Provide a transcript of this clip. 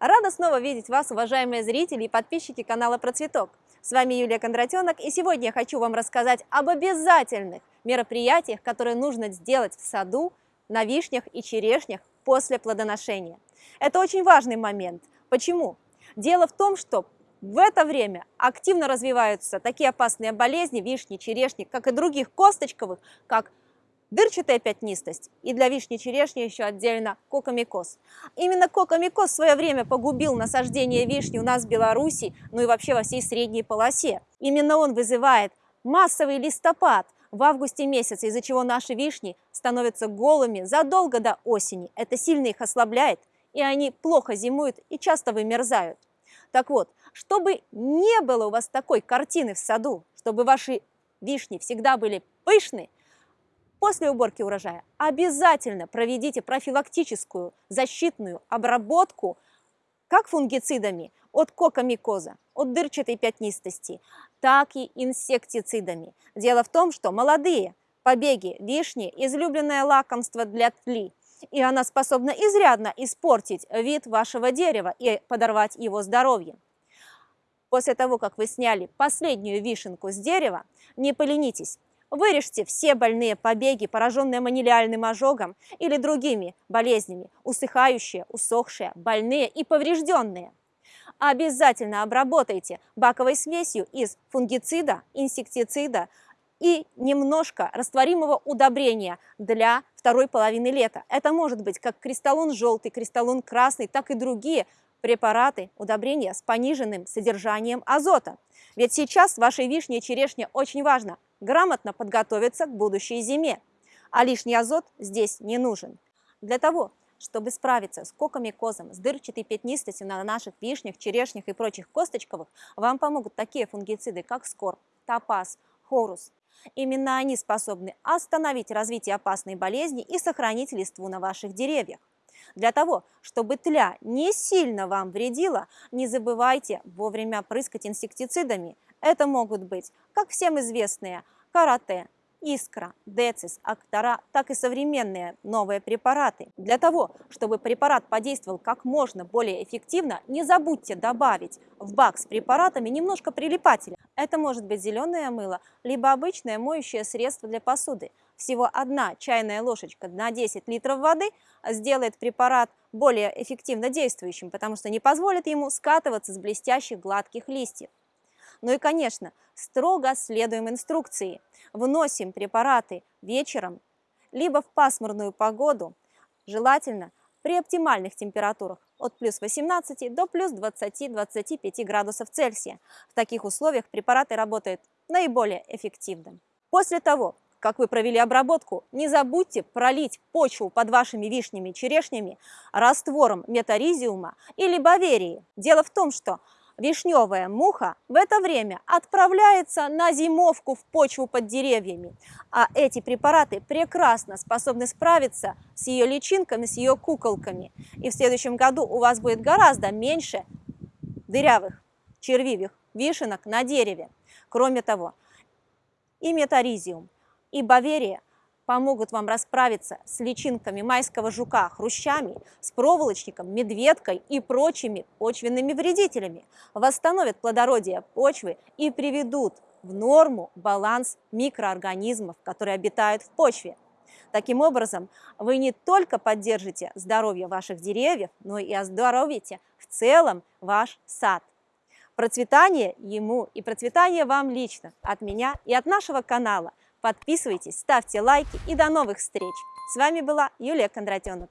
Рада снова видеть вас, уважаемые зрители и подписчики канала Процветок. С вами Юлия Кондратенок, и сегодня я хочу вам рассказать об обязательных мероприятиях, которые нужно сделать в саду, на вишнях и черешнях после плодоношения. Это очень важный момент. Почему? Дело в том, что в это время активно развиваются такие опасные болезни вишни, черешни, как и других косточковых, как дырчатая пятнистость и для вишни-черешни еще отдельно кокомикоз. Именно кокомикоз в свое время погубил насаждение вишни у нас в Беларуси, ну и вообще во всей средней полосе. Именно он вызывает массовый листопад в августе месяце, из-за чего наши вишни становятся голыми задолго до осени. Это сильно их ослабляет, и они плохо зимуют и часто вымерзают. Так вот, чтобы не было у вас такой картины в саду, чтобы ваши вишни всегда были пышны, После уборки урожая обязательно проведите профилактическую защитную обработку как фунгицидами от кокомикоза, от дырчатой пятнистости, так и инсектицидами. Дело в том, что молодые побеги вишни – излюбленное лакомство для тли, и она способна изрядно испортить вид вашего дерева и подорвать его здоровье. После того, как вы сняли последнюю вишенку с дерева, не поленитесь, Вырежьте все больные побеги, пораженные манилиальным ожогом или другими болезнями, усыхающие, усохшие, больные и поврежденные. Обязательно обработайте баковой смесью из фунгицида, инсектицида и немножко растворимого удобрения для второй половины лета. Это может быть как кристаллон желтый, кристаллон красный, так и другие препараты, удобрения с пониженным содержанием азота. Ведь сейчас вашей вишне и черешне очень важно грамотно подготовиться к будущей зиме. А лишний азот здесь не нужен. Для того, чтобы справиться с кокомикозом, с дырчатой пятнистостью на наших вишнях, черешнях и прочих косточковых, вам помогут такие фунгициды, как скор, топаз, хорус. Именно они способны остановить развитие опасной болезни и сохранить листву на ваших деревьях. Для того, чтобы тля не сильно вам вредила, не забывайте вовремя прыскать инсектицидами – это могут быть как всем известные карате, Искра, Децис, Актора, так и современные новые препараты. Для того, чтобы препарат подействовал как можно более эффективно, не забудьте добавить в бак с препаратами немножко прилипателя. Это может быть зеленое мыло, либо обычное моющее средство для посуды. Всего одна чайная ложечка на 10 литров воды сделает препарат более эффективно действующим, потому что не позволит ему скатываться с блестящих гладких листьев. Ну и, конечно, строго следуем инструкции. Вносим препараты вечером, либо в пасмурную погоду, желательно при оптимальных температурах от плюс 18 до плюс 20-25 градусов Цельсия. В таких условиях препараты работают наиболее эффективно. После того, как вы провели обработку, не забудьте пролить почву под вашими вишнями и черешнями раствором метаризиума или баверии. Дело в том, что Вишневая муха в это время отправляется на зимовку в почву под деревьями, а эти препараты прекрасно способны справиться с ее личинками, с ее куколками. И в следующем году у вас будет гораздо меньше дырявых, червивых вишенок на дереве. Кроме того, и метаризиум, и баверия помогут вам расправиться с личинками майского жука, хрущами, с проволочником, медведкой и прочими почвенными вредителями, восстановят плодородие почвы и приведут в норму баланс микроорганизмов, которые обитают в почве. Таким образом, вы не только поддержите здоровье ваших деревьев, но и оздоровите в целом ваш сад. Процветание ему и процветание вам лично от меня и от нашего канала – Подписывайтесь, ставьте лайки и до новых встреч! С вами была Юлия Кондратенок.